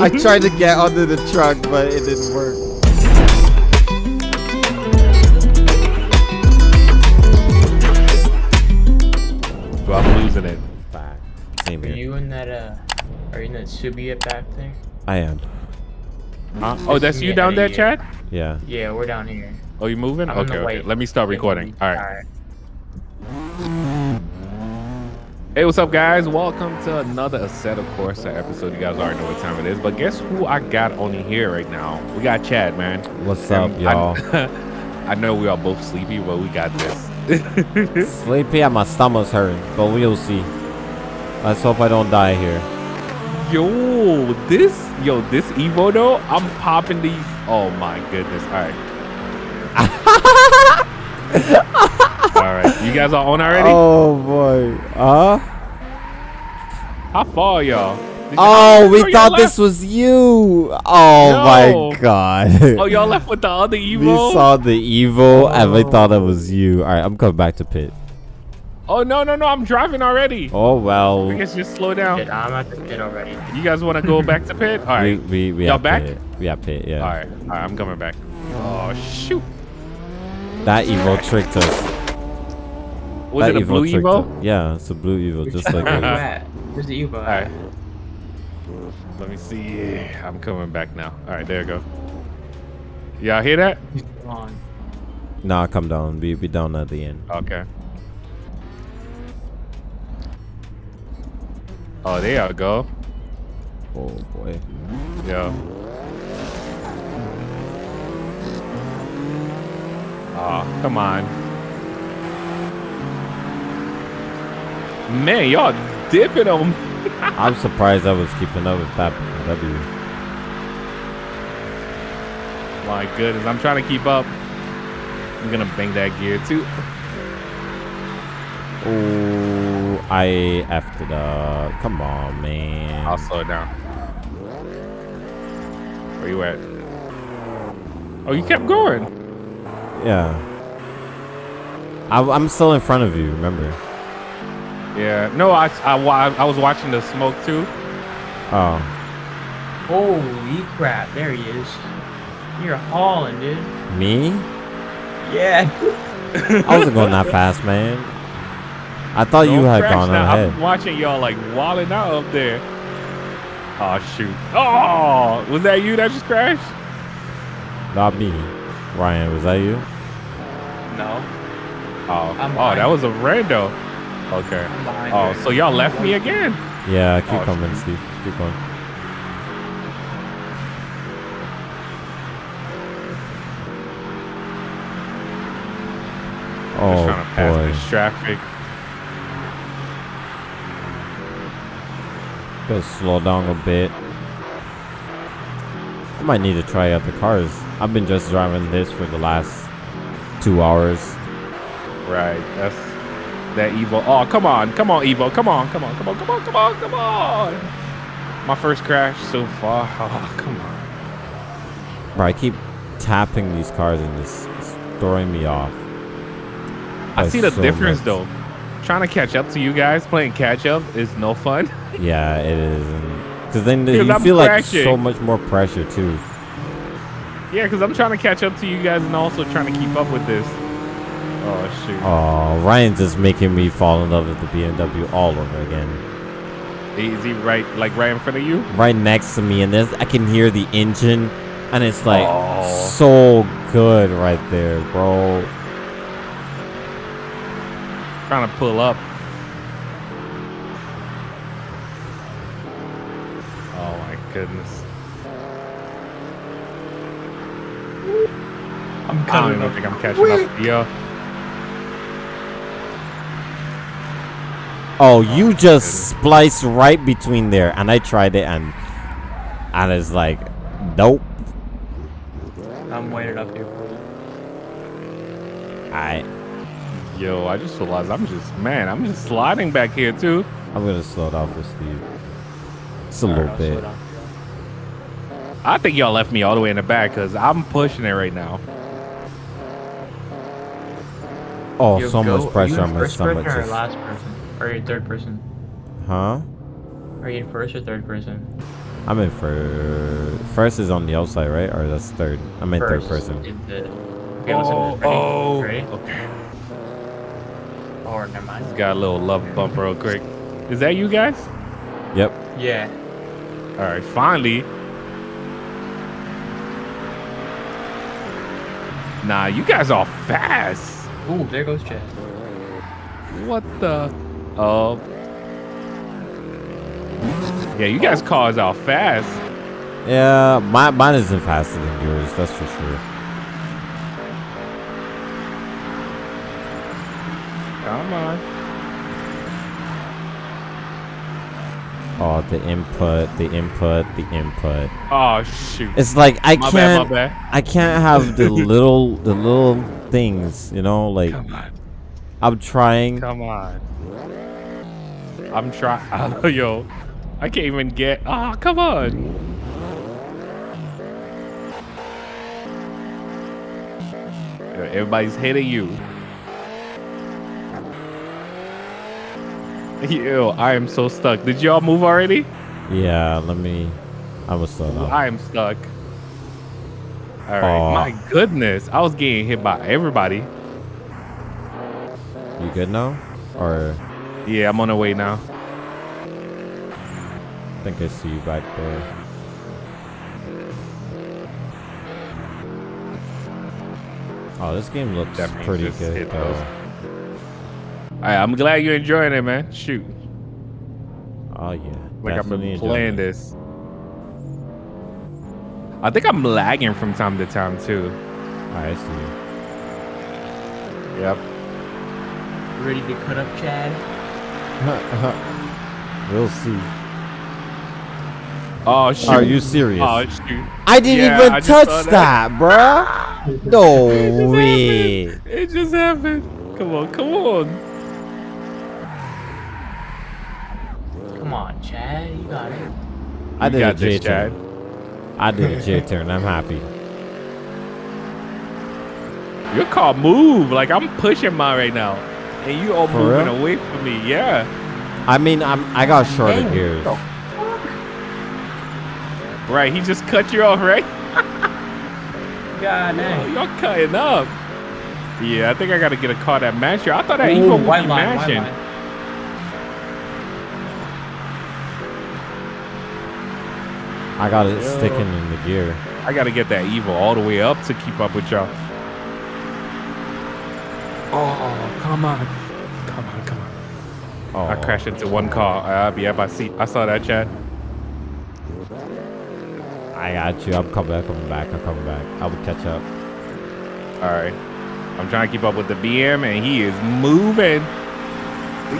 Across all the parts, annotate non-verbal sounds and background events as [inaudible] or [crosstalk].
I tried to get under the truck, but it didn't work. Well, I'm losing it. Back. Same Are you in that, uh, are you in that Subiet back there? I am. Huh? Oh, that's you down there. Chad? Yeah. Yeah, we're down here. Oh, you moving? I'm Okay, okay. Let me start recording. All right. Alright. Hey, what's up, guys? Welcome to another Assetto Corsa episode. You guys already know what time it is, but guess who I got on here right now? We got Chad, man. What's up, And y'all? I, [laughs] I know we are both sleepy, but we got this. [laughs] Sleepy and my stomach's hurting, but we'll see. Let's hope I don't die here. yo, this, yo, this Evo though, I'm popping these. Oh my goodness! All right. [laughs] All right, you guys are on already? Oh boy. Uh? How far, y'all? Oh, we thought left? this was you. Oh No. my god. [laughs] Oh, y'all left with the other we saw the Evo and we thought it was you. All right, I'm coming back to pit. Oh no, no, no! I'm driving already. Oh well. I guess just slow Shit, down. I'm at the pit already. You guys want to go back to pit? All right. We we we Y'all back? pit. We have pit. Yeah. All right. All right. I'm coming back. Oh shoot! That Evo tricked us. Was that it a blue tricked Evo? us. Yeah, it's a blue Evo, just like that. you yours. at? Where's the Evo? All right. Let me see. I'm coming back now. All right, there you go. Y'all hear that? Come on. Nah, come down. We be down at the end. Okay. Oh, there y'all go. Oh boy. Yeah. Oh, come on. Man, y'all dipping them. [laughs] I'm surprised I was keeping up with that W. My goodness, I'm trying to keep up. I'm gonna bang that gear too. Oh, I effed it up. Come on, man. I'll slow it down. Where you at? Oh, you kept going. Yeah. I, I'm still in front of you. Remember? Yeah. No, I, I, I was watching the smoke too. Oh, Holy crap, there he is. You're hauling, dude. me? Yeah. [laughs] I wasn't going that fast, man. I thought you Don't had gone now. ahead. I'm watching y'all like walling out up there. Oh shoot! Oh, was that you that just crashed? Not me. Ryan, was that you? No. Oh, I'm oh, behind that was a rando. Okay. Oh, so y'all left me again? Yeah, keep Oh, coming. Steve. Keep going. Just Oh trying to pass boy, this traffic. gotta slow down a bit. I might need to try out the cars. I've been just driving this for the last two hours. Right. That's that Evo. Oh, come on, come on, Evo. Come on, come on, come on, come on, come on, come on. My first crash so far. [laughs] Oh, come on. Bro, I keep tapping these cars and it's, it's throwing me off. I see the so difference much. though. Trying to catch up to you guys playing catch up is no fun. [laughs] Yeah, it is. Because then Because you I'm feel like so much more pressure too. yeah, because I'm trying to catch up to you guys and also trying to keep up with this. Oh shoot. Oh, Ryan's just making me fall in love with the BMW all over again. Is he right, like right in front of you? Right next to me, and there's I can hear the engine, and it's like Oh. so good right there, bro. Trying to pull up. Oh my goodness. I'm I don't even think I'm catching up. Yeah. Oh, you just spliced right between there, and I tried it, and and it's like, nope. I'm waiting up here for you. I Yo, I just realized I'm just man, I'm just sliding back here too. I'm gonna slow down for Steve. Just a Alright, little I'll bit. I think y'all left me all the way in the back because I'm pushing it right now. Oh, Yo, so go- much pressure on my stomach. just- last person? Or are you in third person? Huh? Are you in first or third person? I'm in first. First is on the outside, right? Or that's third. I'm in third person. in the- Okay, listen, Oh, ready? oh. Ready? Okay. Or never mind. Got a little love bump real quick. Is that you guys? Yep. Yeah. All right, finally. Nah, you guys are fast. Ooh, there goes Chad. What the? Oh. Yeah, you guys cars are fast. Yeah, my, mine isn't faster than yours, that's for sure. Come on. Oh, the input, the input, the input. Oh shoot. It's like I my can't, bad, my bad. I can't have the [laughs] little, the little things, you know. Like Come on. I'm trying. Come on. I'm trying. [laughs] Oh, Yo, I can't even get. Ah, come on. Everybody's hitting you. [laughs] Yo, I am so stuck. Did y'all move already? Yeah, let me. I was stuck. I am stuck. All right. Aw. My goodness, I was getting hit by everybody. You good now? Or Yeah, I'm on the way now. I think I see you back there. Oh, this game looks That pretty good though. All right, I'm glad you're enjoying it, man. Shoot. Oh yeah. Like I've been playing this. I think I'm lagging from time to time too. I see. Yep. Ready to cut up Chad? [laughs] we'll see. Oh shoot. Are you serious? Oh shoot. I didn't Yeah, even I touch that, that. bruh. No [laughs] way. It just happened. Come on, come on. Come on, Chad. You got it. I did a got J this, Chad. turn. I did a J turn. I'm happy. Your car move like I'm pushing mine right now, and you all For moving real? away from me. Yeah. I mean, I'm I got shorter Damn. gears. Right. He just cut you off, right? [laughs] God Oh, y'all cutting up. Yeah, I think I gotta get a car that match you. I thought that Ooh, Evo would white be line, matching. I got it Yo. sticking in the gear. I gotta get that Evo all the way up to keep up with y'all. Oh, come on. Come on, come on. Oh, I crashed into one car. Uh, yep, I see. I saw that chat. I got you. I'm coming back. Coming back. I'm coming back. I will catch up. All right. I'm trying to keep up with the BM, and he is moving.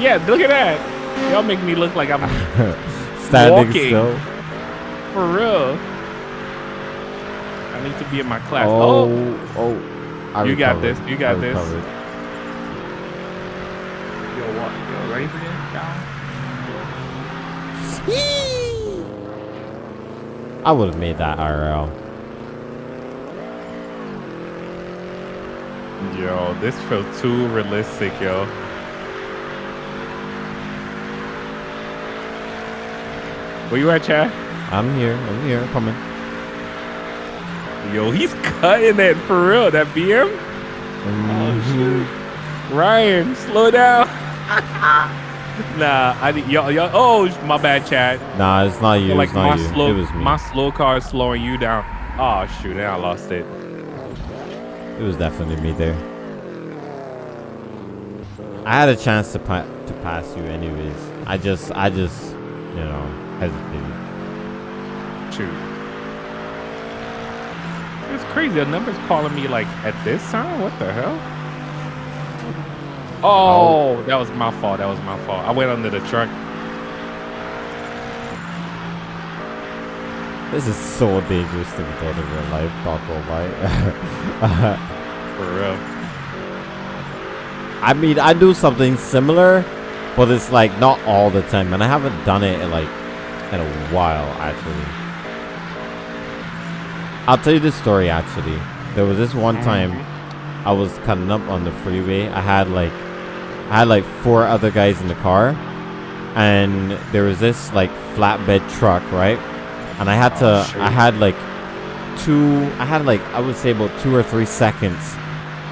Yeah, look at that. Y'all make me look like I'm [laughs] Standing Walking. still. for real. I need to be in my class. Oh, Oh, oh. I You got this, you got I this. recovered. Yo, what? Yo, ready for this? Down? I would have made that IRL. yo, this felt too realistic, yo. Where you at, Chad? I'm here. I'm here. Coming. Yo, he's cutting it for real. That BM. Mhm. Ryan, slow down. Nah, I need y'all. Y'all. Oh, my bad, Chad. Nah, it's not you. like it's not my you. slow, it was me. my slow car is slowing you down. Oh shoot, now I lost it. It was definitely me there. I had a chance to pa- to pass you, anyways. I just, I just, you know, hesitated. Shoot. It's crazy. A number's calling me like at this time. What the hell? Oh. oh, that was my fault. That was my fault. I went under the truck. This is so dangerous to be done in real life. Not gonna lie. For real. I mean, I do something similar, but it's like not all the time, and I haven't done it in like in a while actually. I'll tell you this story actually. There was this one time mm-hmm. I was cutting up on the freeway. I had like I had like four other guys in the car, and there was this like flatbed truck, right? and I had Oh, to. shoot. I had like two. I had like I would say about two or three seconds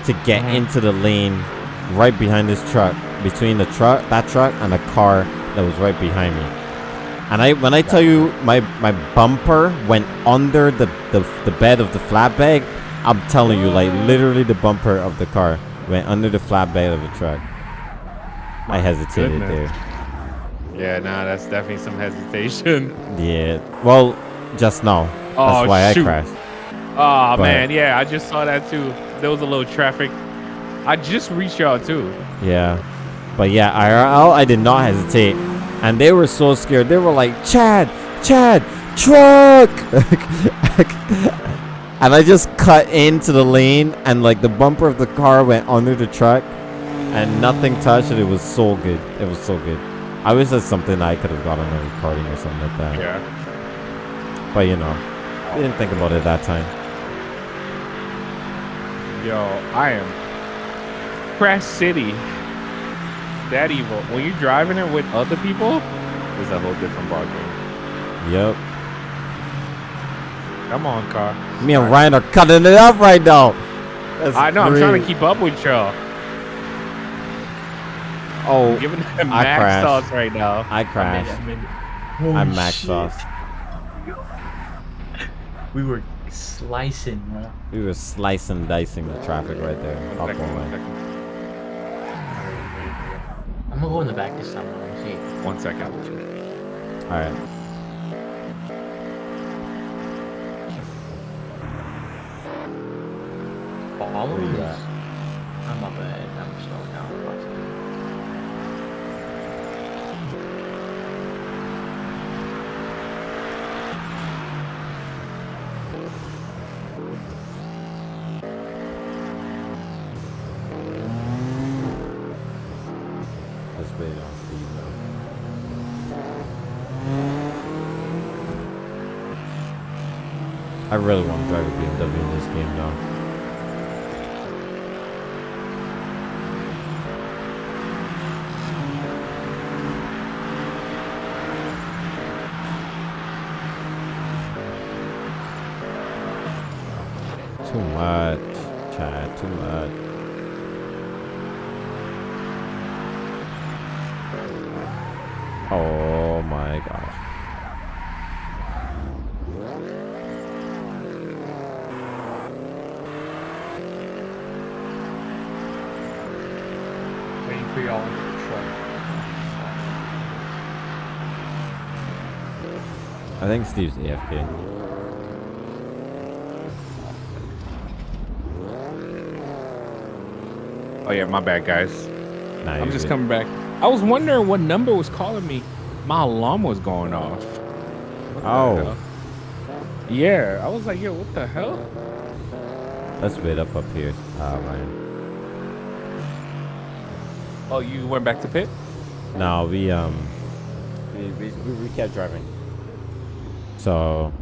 to get Mhm. into the lane right behind this truck, between the truck, that truck, and the car that was right behind me. And I, when I tell you, my my bumper went under the the, the bed of the flatbed. I'm telling you, like literally, the bumper of the car went under the flatbed of the truck. I hesitated goodness. Yeah, nah, that's definitely some hesitation. [laughs] Yeah. Well, just now. That's Oh, why shoot. I crashed. Oh But- man, yeah, I just saw that too. There was a little traffic. I just reached y'all too. Yeah. But yeah, IRL, I did not hesitate. And they were so scared. They were like, Chad, Chad, truck! [laughs] and I just cut into the lane, and like the bumper of the car went under the truck, and nothing touched it. It was so good. It was so good. I wish that's something I could have got on a recording or something like that. Yeah. But you know, I didn't think about it that time. Yo, I am Crash City. That Evo. When you're driving it with other people, it's a whole different ballgame. Yep. Come on, car. Me and Ryan are cutting it up right now. That's I know. I'm trying to keep up with y'all. Oh, I'm giving them I max crashed. sauce right now. I I made it, crashed. I made it. I'm Holy max shit. sauce. [laughs] We were slicing, bro. We were slicing, dicing the traffic right there. One Up one my- I'm gonna go in the back this time. Let me see. One second. All right. Oh, All Where of you I'm up ahead. I really want to drive a BMW in this game now. Too much, Chad. Too much. Oh my gosh. Waiting for y'all in the truck. I think Oh yeah, my bad, guys. Nah, I'm just good. coming back. I was wondering what number was calling me. My alarm was going off. What Oh. Yeah, I was like, yo, what the hell? Let's wait up up here, uh, Ryan. Oh, you went back to pit? No, we um, we, we, we kept driving. So,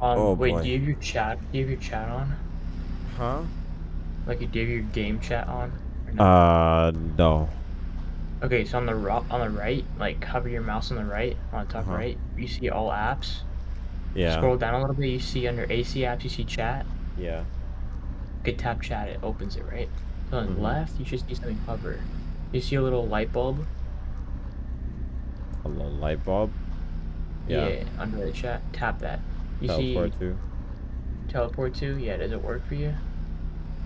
Um, Oh, wait, boy. do you have your chat? Do you have your chat on? huh? Like, do you have your game chat on? No? Uh, no. Okay, so on the ro- on the right, like hover your mouse on the right, on the top Uh-huh. right, you see all apps. Yeah. Scroll down a little bit, you see under AC apps, you see chat. Yeah. You could tap chat, it opens it, right? So on Mhm. the left, you should see something hover. You see a little light bulb? A little light bulb. Yeah. under the chat, tap that. You Teleport see to. teleport to? Yeah, does it work for you?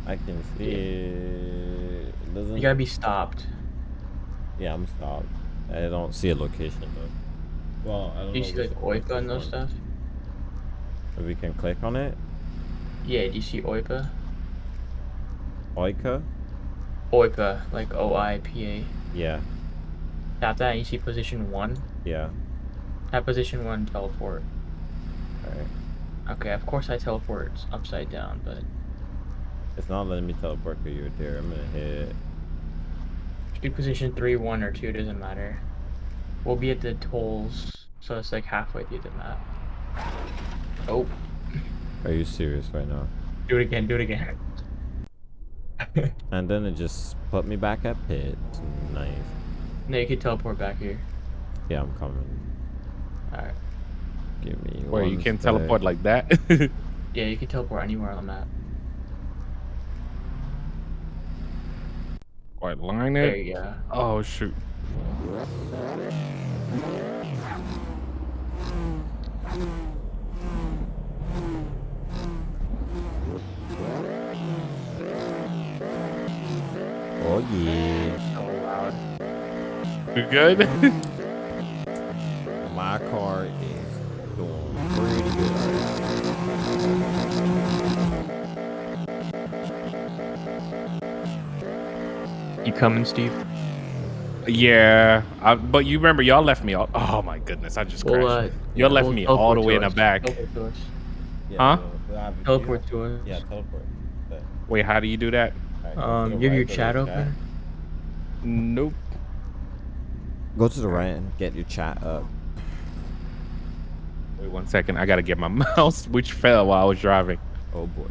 I can see it. It doesn't. You gotta be stopped. Yeah, I'm stopped. I don't see a location though. Well, I don't Do you know see which like one OIPA and those stuff? If we can click on it. Yeah, do you see OIPA? Oika. OIPA, like O I P A. Yeah. Tap that and you see position one. Yeah. Tap position one, teleport. All right. Okay, of course I teleport upside down, but It's not letting me teleport because you're there. I'm gonna hit. do position three, one, or two, doesn't matter. We'll be at the tolls, so it's like halfway through the map. Oh, Are you serious right now? do it again, do it again. And then it just put me back at pit. Nice. no, you can teleport back here. Yeah, I'm coming. Alright. Give me. Where you one can sec. teleport like that? [laughs] Yeah, you can teleport anywhere on the map. What line There it? you go. Oh shoot. Oh yeah. So loud. You good? [laughs] coming, Steve? yeah. I, but you remember y'all left me all. Oh my goodness, I just crashed. Well, uh, y'all left we'll me all the way to in the back. Teleport to. Yeah, Huh? we'll- we'll have you- Teleport to us. Yeah, teleport. But, Wait, how do you do that? alright, Um, the you have your right, go chat open. Nope. Go to the right and get your chat up. Wait one second. I gotta get my [laughs] mouse, which fell while I was driving. Oh boy.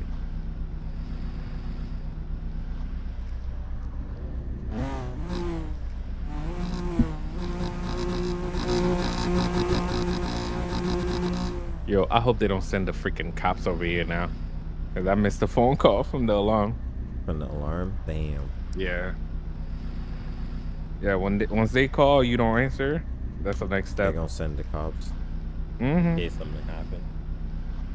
Yo, I hope they don't send the freaking cops over here now. Cause I missed a phone call from the alarm. From the alarm. Damn. Yeah. Yeah, when they, once they call, you don't answer. That's the next step. They're gonna send the cops Mm-hmm. case something happened.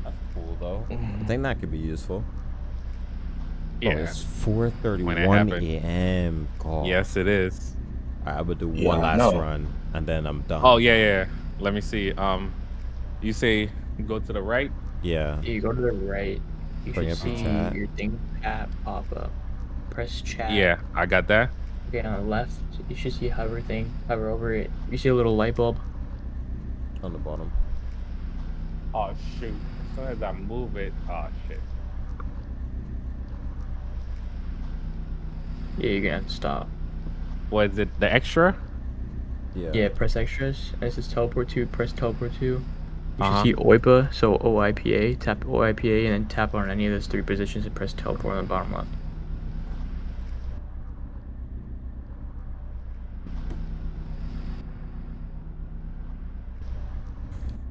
That's cool though. I Mhm. think that could be useful. Oh, Yeah. it's 4:31 happened. a.m. Call. Yes, it is. I would do Yeah, one last know. run and then I'm done. Oh yeah, yeah. Let me see. Um, you say go to the right. Yeah. You go to the right. You Bring should your see chat. your thing chat pop up. Press chat. Yeah, I got that. Okay, on the left, you should see hover thing. Hover over it. You see a little light bulb. On the bottom. Oh shoot! As soon as I move it, oh shit. Yeah, you're gonna have to stop. What is it? The extra? Yeah. Yeah, press extras. And it says teleport to. Press teleport to. You Uh-huh. should see OIPA, so OIPA. Tap OIPA and then tap on any of those three positions and press teleport on the bottom left.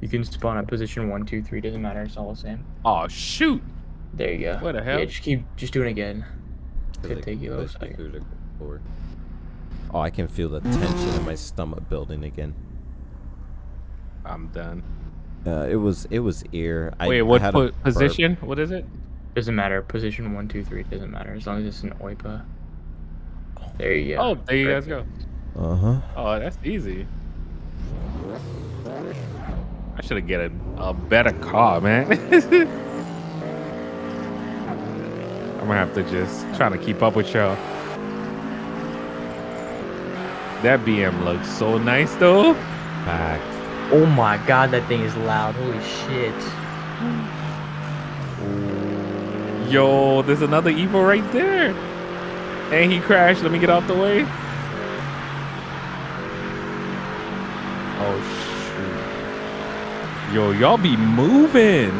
You can spawn at position one, two, three. Doesn't matter. It's all the same. Oh shoot! There you go. What the hell? Yeah, just keep just doing it again. 'Cause Could it take you a little pushed second. through the floor. Oh, I can feel the tension in my stomach building again. I'm done. Uh, it was it was ear. Wait, I what had a po- burp. position? What is it? Doesn't matter. Position one, two, three. Doesn't matter as long as it's an OIPA. There you go. Oh, there you guys go. Uh huh. Oh, that's easy. I should have get a, a better car, man. [laughs] I'm gonna have to just try to keep up with y'all. That BM looks so nice though. Packed. Oh my god, that thing is loud. Holy shit. Yo, there's another Evo right there. And he crashed. Let me get out the way. Oh shoot. Yo, y'all be moving.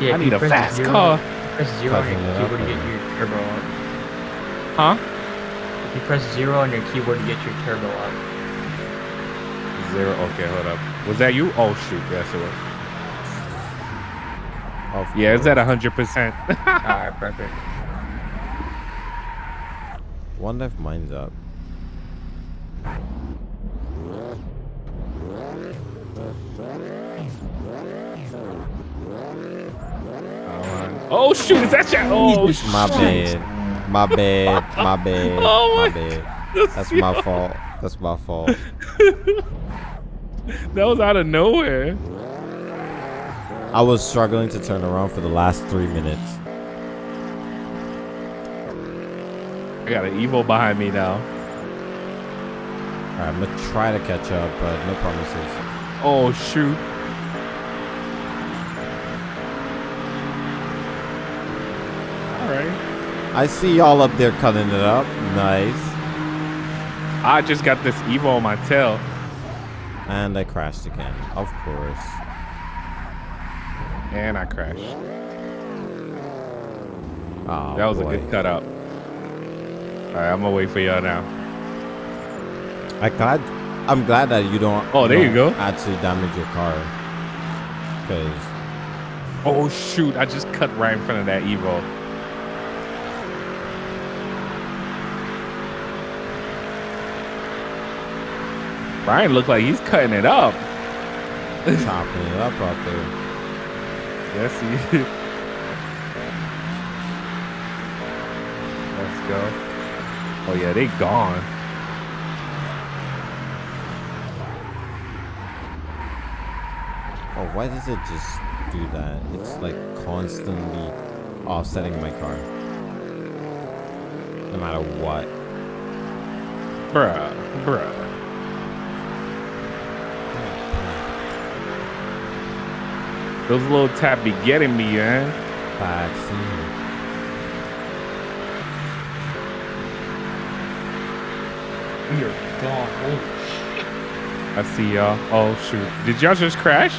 Yeah, I need a fast zero- car. Press zero on your Cutting up, keyboard to get your turbo up. Huh? If you press zero on your keyboard to get your turbo up. Zero. Okay, hold up. Was that you? Oh shoot, yes it was. Of Yeah, it's course. at hundred percent. [laughs] Alright, perfect. One if mine's up. Oh, oh shoot, is that you? Oh My shoot. bad. My bad. My [laughs] bad. Oh my my- bad. That's my fault. That's my fault. [laughs] [laughs] That was out of nowhere. I was struggling to turn around for the last three minutes. I got an Evo behind me now. Alright, I'm gonna try to catch up, but no promises. Oh shoot. Alright. I see y'all up there cutting it up. Nice. I just got this Evo on my tail. And I crashed again. Of course. And I crashed. Oh, that was boy. a good cutout. Alright, I'm gonna wait for y'all now. I glad. I'm glad that you don't. Oh, there you don't go. Actually, damage your car. Cause Oh shoot! I just cut right in front of that Evo. Ryan looked like he's cutting it up. chopping it up out there. Yes, he. Let's go. Oh yeah, they gone. Oh, why does it just do that? It's like constantly offsetting my car. No matter what. Bruh, bruh. Those little tap be getting me, eh? man. Vaccine. We are gone. Holy shit. I see y'all. Oh shoot. Did y'all just crash?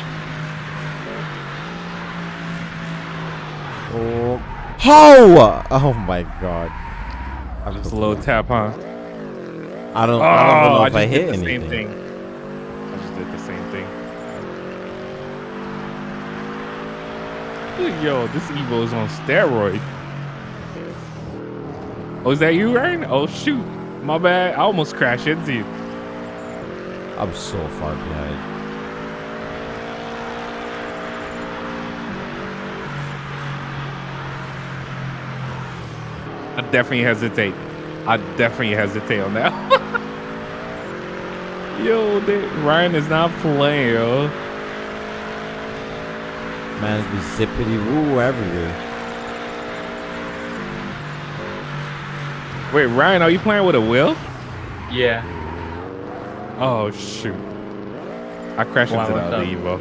Oh. How? Oh my god. I'm Just a little tap, huh? I don't, Oh, I don't even know oh, if just I hit did the anything. same thing. I just did the same thing. Yo, this Evo is on steroid. Oh, is that you, Ryan? Oh shoot. My bad. I almost crashed into you. I'm so far behind. I definitely hesitate. I definitely hesitate on that. [laughs] yo, they, Ryan is not playing, yo. Man's be zippity woo everywhere. Wait, Ryan, are you playing with a wheel? Yeah. Oh shoot! I crashed Why, into the what's other? Evo.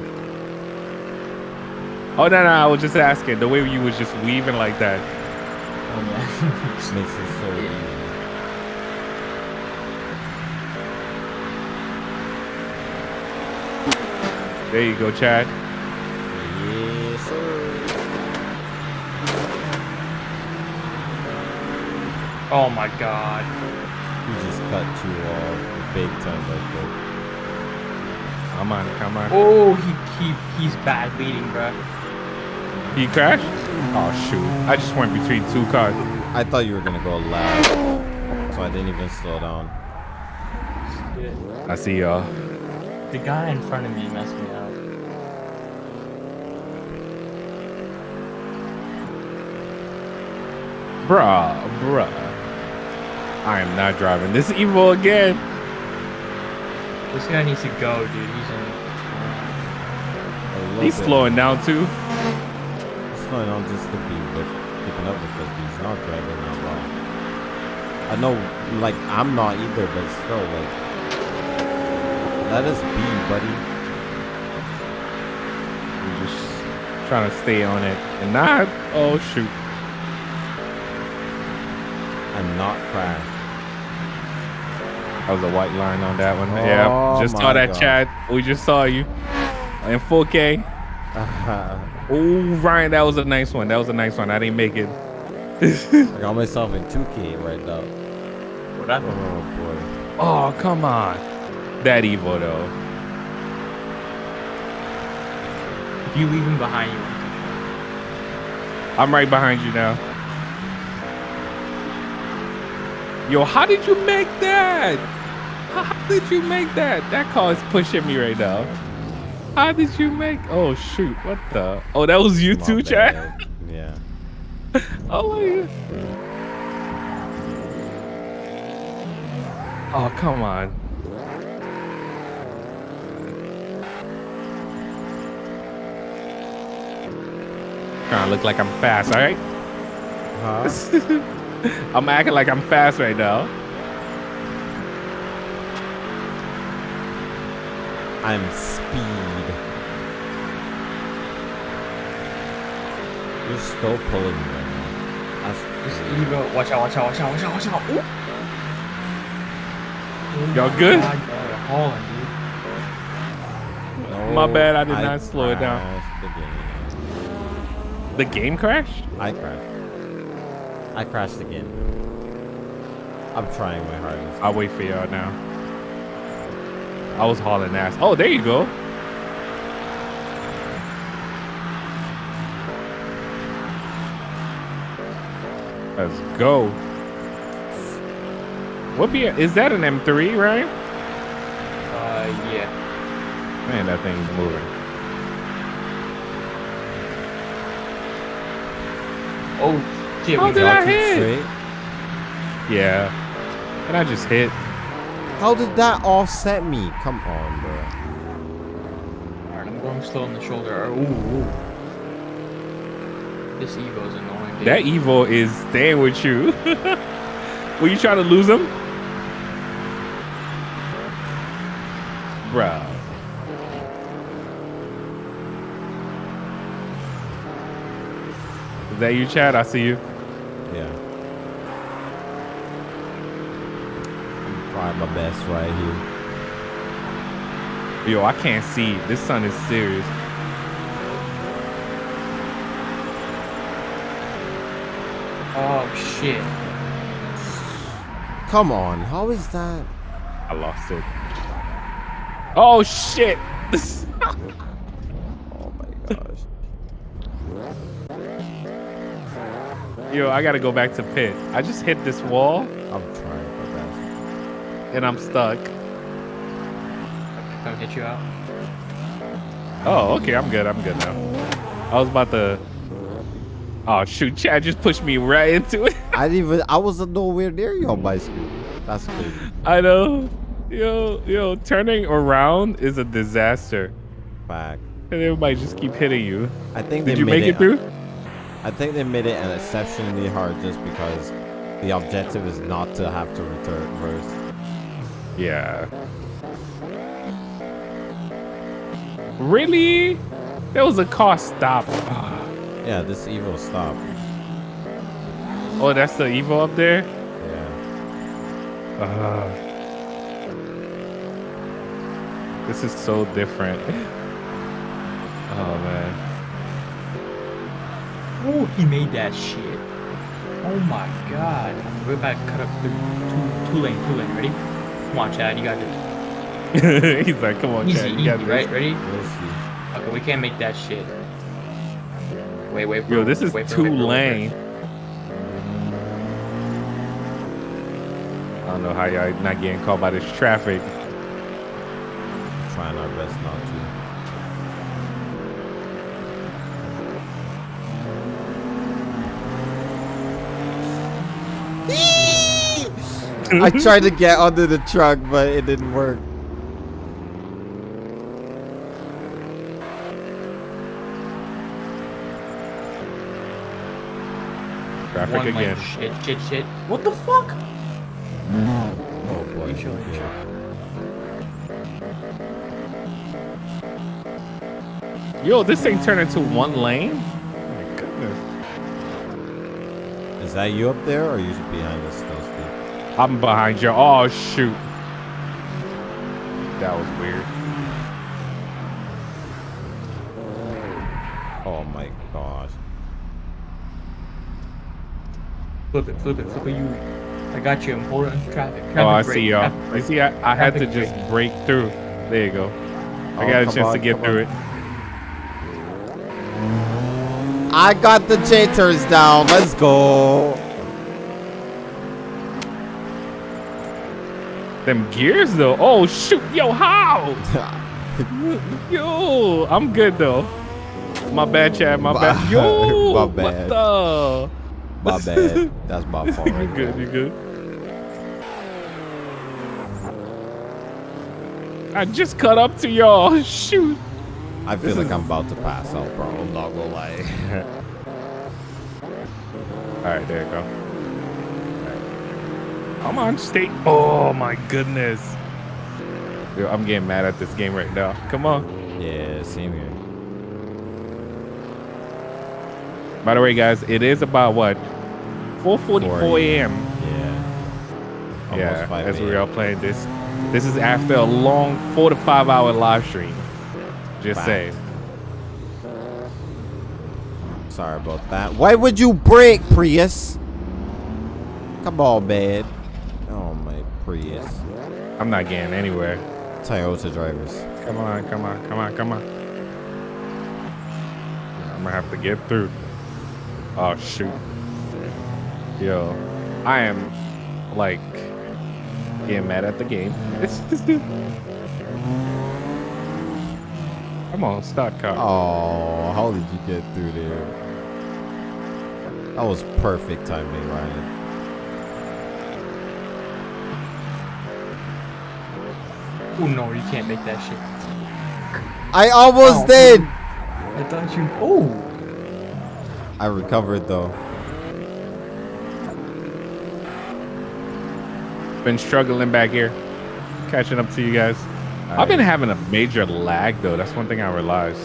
Oh no, no! I was just asking the way you was just weaving like that. Oh yeah. Makes it so easy. There you go, Chad. Yes, sir. Oh my god. He just cut you off big time like that. Come on, come on. Oh, he, he he's bad leading, bro. He crashed? Oh shoot! I just went between two cars. I thought you were gonna go last, so I didn't even slow down. I see y'all. The guy in front of me messed me up. Bruh, bruh. I am not driving this Evo again. This guy needs to go, dude. He's in. He's bit. slowing down too. He's slowing down just to be with keeping up with us. He's not driving that well. I know, like I'm not either, but still, like, let us be, buddy. I'm just trying to stay on it and not. Oh shoot! And not crash. That was a white line on that one. Oh yeah, just saw that God. chat. We just saw you in 4K. Uh-huh. Oh, Ryan, that was a nice one. That was a nice one. I didn't make it. [laughs] I got myself in 2K right now. What happened? Oh boy. Oh, come on. That Evo though. If you leave him behind you, I'm right behind you now. Yo, how did you make that? How, did you make that? That car is pushing me right now. How did you make? Oh shoot! What the? Oh, that was you too, Chad. Yeah. [laughs] Oh my god. Oh come on. Trying to look like I'm fast, all right? Huh? [laughs] [laughs] I'm acting like I'm fast right now. I'm speed. You're still pulling me right now. That's This crazy. Watch out! Watch out! Watch out! Watch out! Watch out! Ooh. Oh Y'all good? God, y'all hauling, dude. My bad, I did oh, I not slow it down. the game. The game crashed? I crashed. I crashed again. I'm trying my hardest. I'll wait for y'all now. I was hauling ass. Oh, there you go. Let's go. What be is that an M3, right? Uh, yeah. Man, that thing's moving. Oh shit, How oh, did I hit? Yeah. And I just hit. How did that offset me? Come on, bro. Alright, I'm going slow on the shoulder. Ooh, ooh. This Evo's annoying. Dude. That Evo is staying with you. [laughs] Were you trying to lose him? Bruh. Is that you, Chad? I see you. Yeah. I'm trying my best right here. Yo, I can't see. This sun is serious. Oh, shit. Come on, how is that? I lost it. Oh shit! [laughs] Oh my gosh. Yo, I gotta go back to pit. I just hit this wall I'm trying my best. And I'm stuck. Come hit you out. Oh, okay, I'm good. I'm good now. I was about to. Oh shoot, Chad just pushed me right into it. [laughs] I didn't even. I was nowhere near your bicycle. That's crazy. I know. Yo, yo, turning around is a disaster. Fact. And everybody just keep hitting you. I think Did they you made make it through? I think they made it an exceptionally hard just because the objective is not to have to return first. Yeah. Really? There was a car stop. Ah. Yeah, this Evo stop. Oh, that's the Evo up there? Yeah. Ah. This is so different. [laughs] Oh man. Oh, he made that shit. Oh my god. We're about to cut up through two, two lane, two lane. Ready? Come on, Chad. You got this. [laughs] He's like, come on, Easy, Chad, you easy, got this." right? Ready? We'll see. Okay, we can't make that shit. Wait, wait. For, Yo, this is wait for- two wait lane. I don't know how y'all not getting caught by this traffic. Trying our best not to. I [laughs] tried to get under the truck, but it didn't work. Traffic One lane. again. Shit, shit, shit. What the fuck? Oh boy. You sure? You yeah. Yo, this thing turned into one lane? Oh my goodness. Is that you up there, or are you behind us still, Steve? I'm behind you. Oh shoot. That was weird. Oh my gosh. Flip it, flip it, flip it. You. I got you. I'm holding on to traffic. traffic Oh, I brake, see y'all. traffic You see, I, I had to just break through. There you go. I Oh, got a come chance to get through on. it. I got the jitters down. Let's go. Them gears though. Oh shoot, yo, how? [laughs] Yo, I'm good though. My bad, Chad. My bad. [laughs] Yo, my what bad. the? my bad. That's my [laughs] fault. you good? You good? I just cut up to y'all. Shoot. I feel This like is- I'm about to pass out, bro. I'm not gonna lie. All right, there you go. All right. Come on, stay. Oh my goodness. Yo, I'm getting mad at this game right now. Come on. yeah, same here. By the way, guys, it is about what? 4:44 4 a.m. Yeah. Almost Yeah, 5 as we are playing this. This is after a long four to five hour live stream. Just Fact. saying. Sorry about that. Why would you break, Prius? Come on, man. Prius. I'm not getting anywhere. Toyota drivers. Come on, come on, come on, come on. I'm gonna have to get through. Oh shoot. Yo, I am like getting mad at the game. It's this dude. Come on, start car. Oh, how did you get through there? That was perfect timing, Ryan. Oh no, you can't make that shit. I almost Oh. did. I thought you. Oh. I recovered though. Been struggling back here, catching up to you guys. I've been having a major lag though. That's one thing I realized.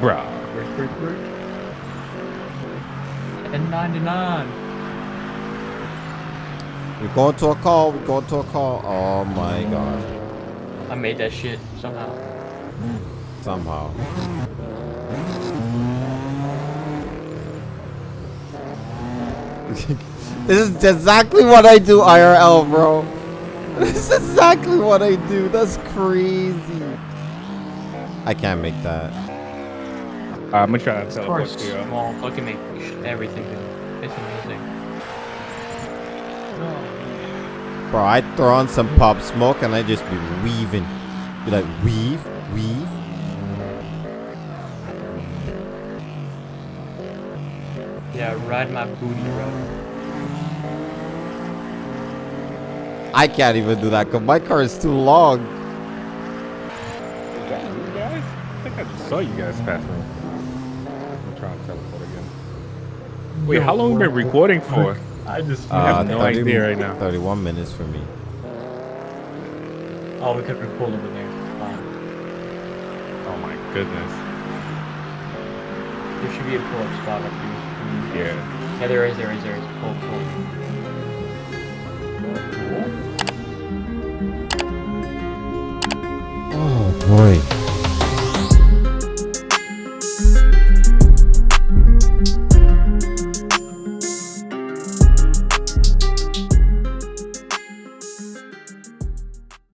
Bruh. Break, break, break. N99. We're going to a call. We're going to a call. Oh my god. I made that shit somehow. Somehow. [laughs] this is exactly what I do IRL, bro. [laughs] This is exactly what I do. That's crazy. I can't make that. Uh, I'm gonna try to Of teleport course, to you. small fucking make sh- everything. good. It's amazing. Oh. Bro, I throw on some pop smoke and I just be weaving. Be like, weave, weave. Yeah, ride my booty, bro. I can't even do that because my car is too long. Is that you guys? I think I just saw you guys pass me. I'm trying to teleport again. Wait, how long have we been recording for? I just. I uh, have no idea right now. 31 minutes for me. Oh, we could record over there. Fine. Oh my goodness. There should be a pull-up spot up here. Yeah. Yeah, there is, there is, there is. Pull, pull. Oh boy.